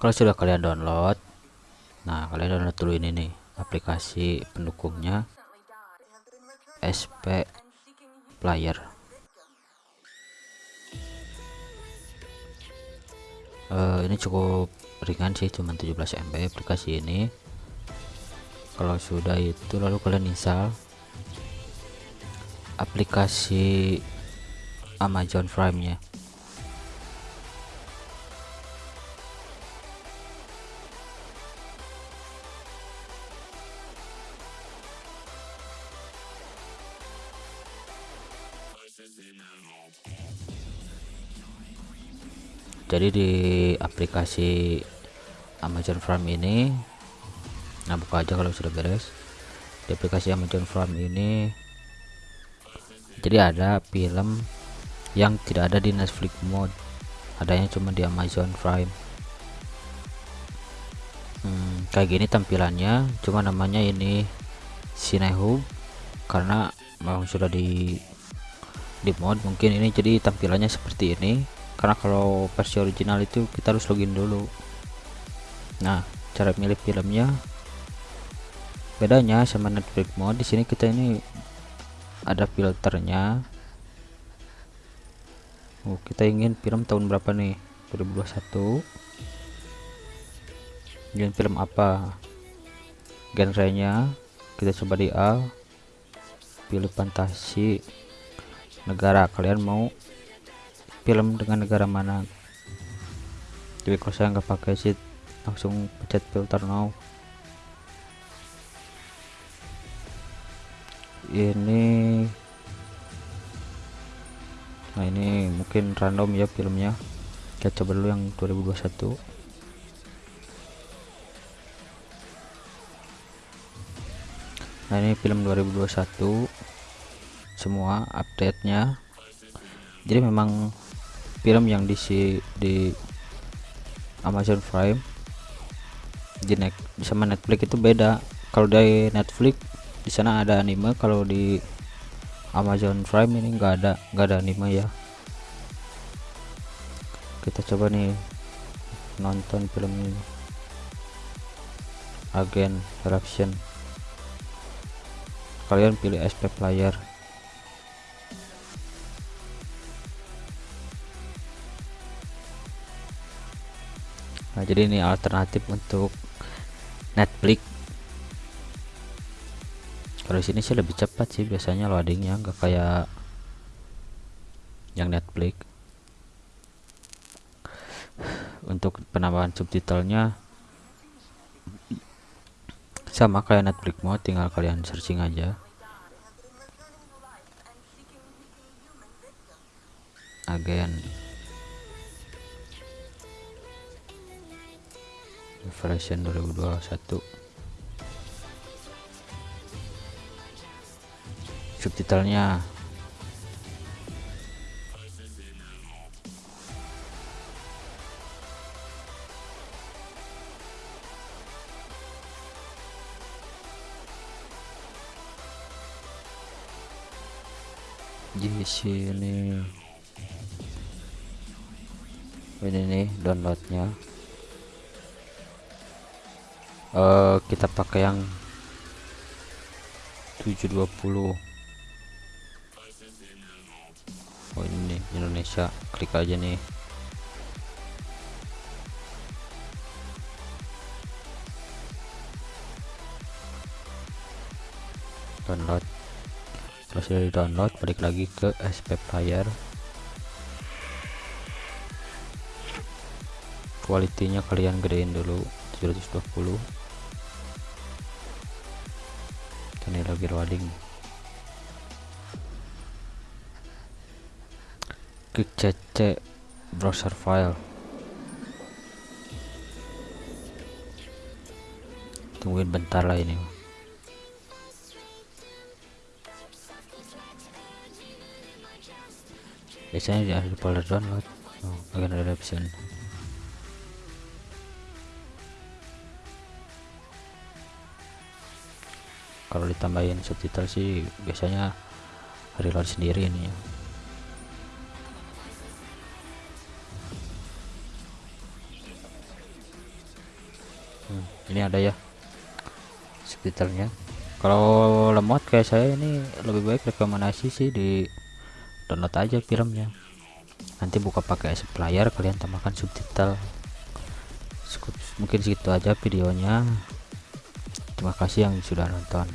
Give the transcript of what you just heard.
kalau sudah kalian download nah kalian download dulu ini nih aplikasi pendukungnya SP Player. Uh, ini cukup ringan sih cuma 17 MB aplikasi ini. Kalau sudah itu lalu kalian install aplikasi Amazon Prime nya jadi di aplikasi Amazon Prime ini nah buka aja kalau sudah beres. Di aplikasi Amazon Prime ini jadi ada film yang tidak ada di Netflix mode. Adanya cuma di Amazon Prime. Hmm, kayak gini tampilannya cuma namanya ini Cinehub karena memang sudah di di mod mungkin ini jadi tampilannya seperti ini karena kalau versi original itu kita harus login dulu. Nah cara milih filmnya bedanya sama Netflix mode di sini kita ini ada filternya. Oh, kita ingin film tahun berapa nih? 2021 ingin film apa? Genrenya kita coba di A. Pilih fantasi. Negara kalian mau film dengan negara mana. Jadi kalau saya nggak pakai sih langsung pencet filter now. Ini nah ini mungkin random ya filmnya. Kita coba dulu yang 2021 nah ini film 2021 semua update nya jadi memang film yang di di Amazon Prime di net sama Netflix itu beda. Kalau dari Netflix di sana ada anime. Kalau di Amazon Prime ini enggak ada enggak ada anime ya. Kita coba nih nonton film ini. Agen eruption kalian pilih SP player nah jadi ini alternatif untuk Netflix. Kalau sini sih lebih cepat sih biasanya loadingnya nggak kayak yang Netflix. Untuk penambahan subtitlenya sama kayak Netflix mau tinggal kalian searching aja. Agen version 2021 subtitlenya. Di sini ini nih downloadnya uh, kita pakai yang 720 oh ini Indonesia. Klik aja nih. Download. Terus dari download balik lagi ke SP player. Kualitinya kalian gedein dulu 720 ini lagi loading klik cc browser file. Tungguin bentar lah ini. Biasanya di folder download oh, bagian ada option kalau ditambahin subtitle sih biasanya reload sendiri ini. Hmm, ini ada ya subtitlenya. Kalau lemot kayak saya ini lebih baik rekomendasi sih di download aja filmnya. Nanti buka pakai player kalian tambahkan subtitle. Mungkin segitu aja videonya terima kasih yang sudah nonton